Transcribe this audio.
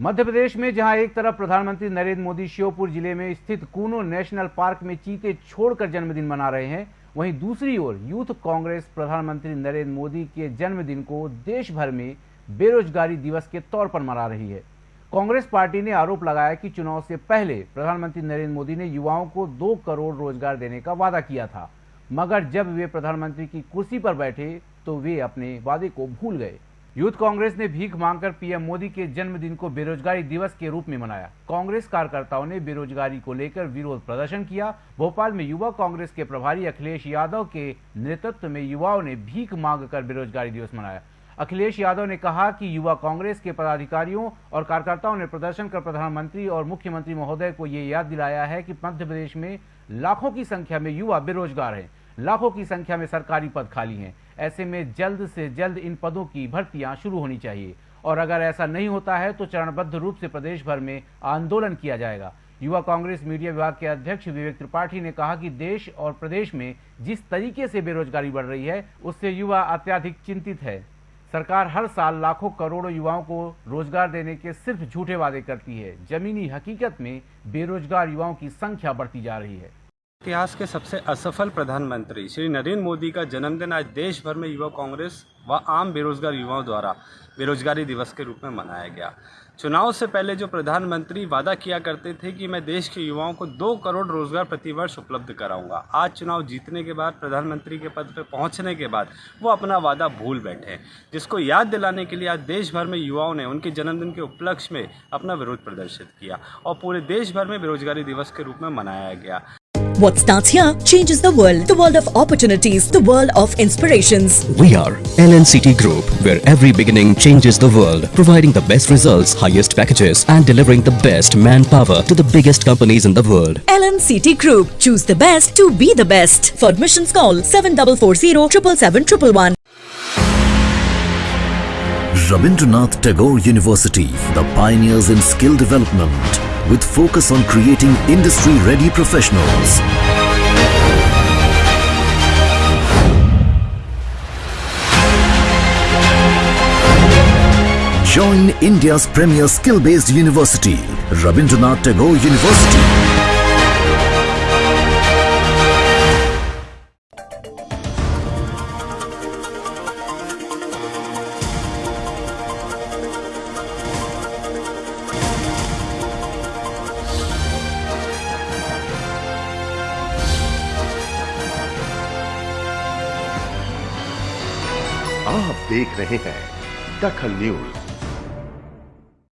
मध्य प्रदेश में, जहाँ एक तरफ़ प्रधानमंत्री नरेंद्र मोदी श्योपुर ज़िले में स्थित कूनो नेशनल पार्क में चीते छोड़कर जन्मदिन मना रहे हैं, वहीं दूसरी ओर यूथ कांग्रेस प्रधानमंत्री नरेंद्र मोदी के जन्मदिन को देश भर में बेरोजगारी दिवस के तौर पर मना रही है। कांग्रेस पार्टी ने आरोप लगाया कि चुनाव से पहले प्रधानमंत्री नरेंद्र मोदी ने युवाओं को दो करोड़ रोज़गार देने का वादा किया था, मगर जब वे प्रधानमंत्री की कुर्सी पर बैठे तो वे अपने वादे को भूल गए। यूथ कांग्रेस ने भीख मांगकर पीएम मोदी के जन्मदिन को बेरोजगारी दिवस के रूप में मनाया। कांग्रेस कार्यकर्ताओं ने बेरोजगारी को लेकर विरोध प्रदर्शन किया। भोपाल में युवा कांग्रेस के प्रभारी अखिलेश यादव के नेतृत्व में युवाओं ने भीख मांगकर बेरोजगारी दिवस मनाया। अखिलेश यादव ने कहा कि युवा कांग्रेस के पदाधिकारियों और कार्यकर्ताओं ने प्रदर्शन कर प्रधानमंत्री और मुख्यमंत्री महोदय को ये याद दिलाया है कि मध्य प्रदेश में लाखों की संख्या में युवा बेरोजगार हैं। लाखों की संख्या में सरकारी पद खाली हैं। ऐसे में जल्द से जल्द इन पदों की भर्तियाँ शुरू होनी चाहिए। और अगर ऐसा नहीं होता है तो चरणबद्ध रूप से प्रदेश भर में आंदोलन किया जाएगा। युवा कांग्रेस मीडिया विभाग के अध्यक्ष विवेक त्रिपाठी ने कहा कि देश और प्रदेश में जिस तरीके से बेरोजगारी बढ़ रही है, उससे युवा अत्याधिक चिंतित है। सरकार हर साल लाखों करोड़ों युवाओं को रोज़गार देने के सिर्फ़ झूठे वादे करती है। जमीनी हकीकत में बेरोजगार युवाओं की संख्या बढ़ती जा रही है। इतिहास के सबसे असफल प्रधानमंत्री श्री नरेंद्र मोदी का जन्मदिन आज देश भर में युवा कांग्रेस व आम बेरोजगार युवाओं द्वारा बेरोजगारी दिवस के रूप में मनाया गया। चुनाव से पहले जो प्रधानमंत्री वादा किया करते थे कि मैं देश के युवाओं को दो करोड़ रोज़गार प्रतिवर्ष उपलब्ध कराऊँगा, आज चुनाव जीतने के बाद, प्रधानमंत्री के पद पर पहुँचने के बाद वो अपना वादा भूल बैठे जिसको याद दिलाने के लिए आज देश भर में युवाओं ने उनके जन्मदिन के उपलक्ष्य में अपना विरोध प्रदर्शित किया और पूरे देश भर में बेरोजगारी दिवस के रूप में मनाया गया। What starts here changes the world. The world of opportunities. The world of inspirations. We are LNCT Group, where every beginning changes the world, providing the best results, highest packages, and delivering the best manpower to the biggest companies in the world. LNCT Group. Choose the best to be the best. For admissions call 7440 777 Rabindranath Tagore University, the pioneers in skill development with focus on creating industry-ready professionals. Join India's premier skill-based university, Rabindranath Tagore University. आप देख रहे हैं दखल news.